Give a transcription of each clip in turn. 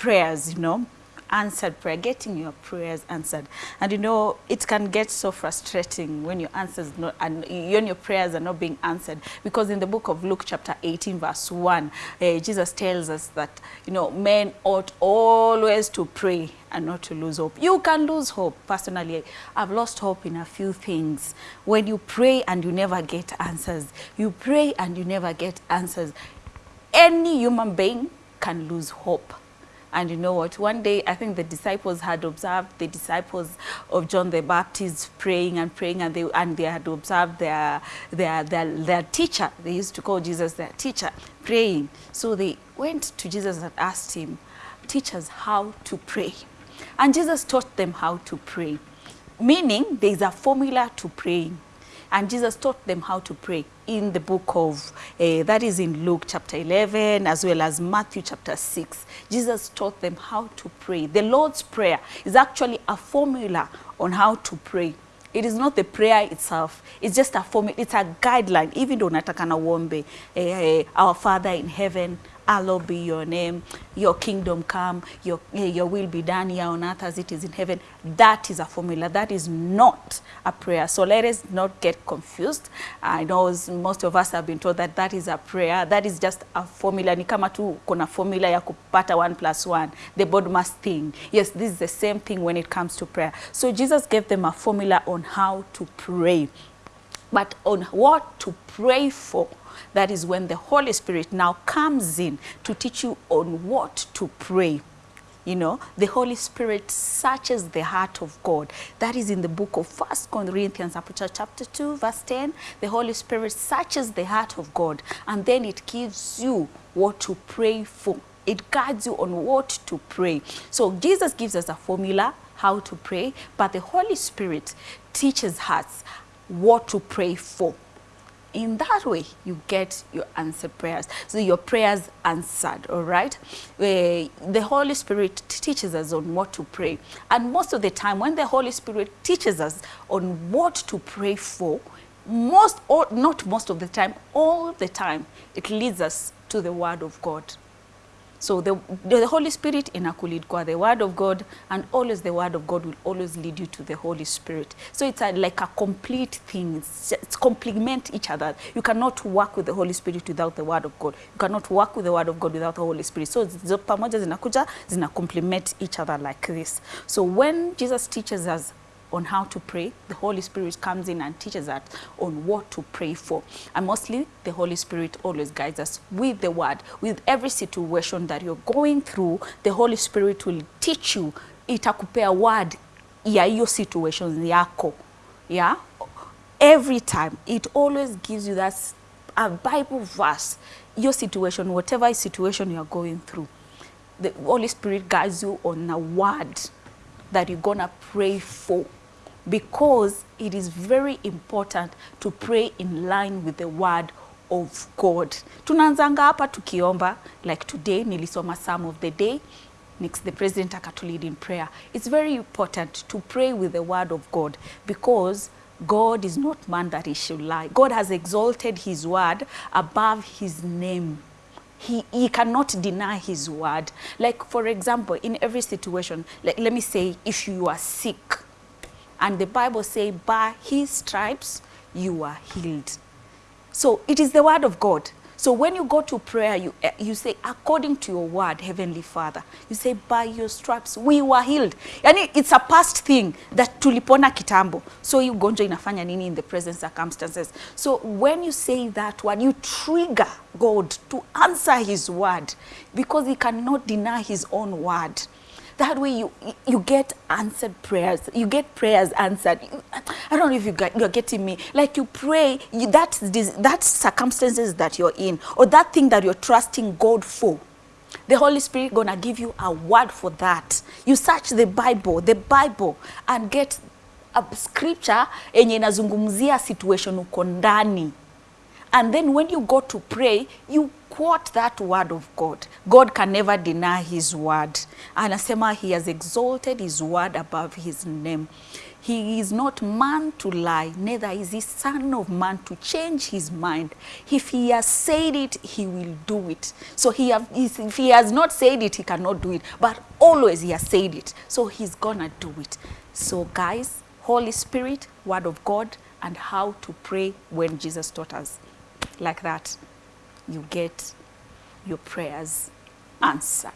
prayers, you know, answered prayer, getting your prayers answered. And you know, it can get so frustrating when your answers not and when your prayers are not being answered. Because in the book of Luke chapter 18 verse 1, uh, Jesus tells us that, you know, men ought always to pray and not to lose hope. You can lose hope. Personally, I've lost hope in a few things. When you pray and you never get answers, you pray and you never get answers. Any human being can lose hope. And you know what? One day, I think the disciples had observed the disciples of John the Baptist praying and praying, and they and they had observed their their their, their teacher. They used to call Jesus their teacher, praying. So they went to Jesus and asked him, "Teach us how to pray." And Jesus taught them how to pray, meaning there is a formula to praying. And Jesus taught them how to pray in the book of, uh, that is in Luke chapter 11, as well as Matthew chapter 6. Jesus taught them how to pray. The Lord's Prayer is actually a formula on how to pray. It is not the prayer itself. It's just a formula. It's a guideline. Even though nataka na uombe, eh, eh, our Father in heaven, hallowed be your name, your kingdom come, your, eh, your will be done here on earth as it is in heaven. That is a formula. That is not a prayer. So let us not get confused. I know most of us have been told that that is a prayer. That is just a formula. Ni kama tu kuna formula ya kupata one plus one, the BODMAS thing. Yes, this is the same thing when it comes to prayer. So Jesus gave them a formula on how to pray but on what to pray for. That is when the Holy Spirit now comes in to teach you on what to pray. You know, the Holy Spirit searches the heart of God. That is in the book of First Corinthians chapter 2, verse 10. The Holy Spirit searches the heart of God and then it gives you what to pray for. It guides you on what to pray. So Jesus gives us a formula how to pray, but the Holy Spirit teaches us what to pray for. In that way, you get your answered prayers. So your prayers answered, all right? Eh, the Holy Spirit teaches us on what to pray. And most of the time, when the Holy Spirit teaches us on what to pray for, most, or not most of the time, all the time, it leads us to the Word of God. So the, the Holy Spirit inakulead kwa the word of God and always the word of God will always lead you to the Holy Spirit. So it's a, like a complete thing. It's, it's complement each other. You cannot work with the Holy Spirit without the word of God. You cannot work with the word of God without the Holy Spirit. So pamoja zinakuja zina complement each other like this. So when Jesus teaches us on how to pray. The Holy Spirit comes in and teaches us on what to pray for. And mostly, the Holy Spirit always guides us with the word. With every situation that you're going through, the Holy Spirit will teach you, itakupea word ya hiyo situation yako. Yeah? Every time, it always gives you that a Bible verse, your situation, whatever situation you're going through. The Holy Spirit guides you on a word that you're gonna pray for because it is very important to pray in line with the word of God. Tunaanzanga hapa tukiomba like today nilisoma some of the day next the president akatulead in prayer. It's very important to pray with the word of God because God is not man that he should lie. God has exalted his word above his name he, he cannot deny his word. Like, for example, in every situation, like, let me say, if you are sick, and the Bible says, by his stripes you are healed. So it is the word of God. So when you go to prayer, you, eh, you say, according to your word, Heavenly Father, you say, by your stripes we were healed. Yani it's a past thing that tulipona kitambo. So you gonjo inafanya nini in the present circumstances. So when you say that word, you trigger God to answer his word because he cannot deny his own word that way you you get answered prayers. You get prayers answered. I don't know if you got, you're getting me. Like you pray you, that that circumstances that you're in or that thing that you're trusting god for the holy spirit gonna give you a word for that. You search the bible the bible and get a scripture yenye inazungumzia situation uko ndani And then when you go to pray, you quote that word of God. God can never deny his word. Anasema he has exalted his word above his name. He is not man to lie, neither is he son of man to change his mind. If he has said it, he will do it. So he have, if he has not said it, he cannot do it. But always he has said it. So he's gonna do it. So guys, Holy Spirit, word of God, and how to pray when Jesus taught us. Like that, you get your prayers answered.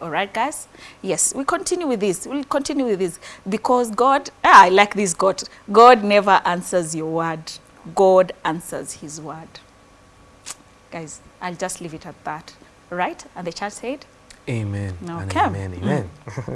All right, guys? Yes, we continue with this. We'll continue with this because God, ah, I like this God. God never answers your word. God answers his word. Guys, I'll just leave it at that. Right? And the church said, Amen. Okay. Amen. Amen.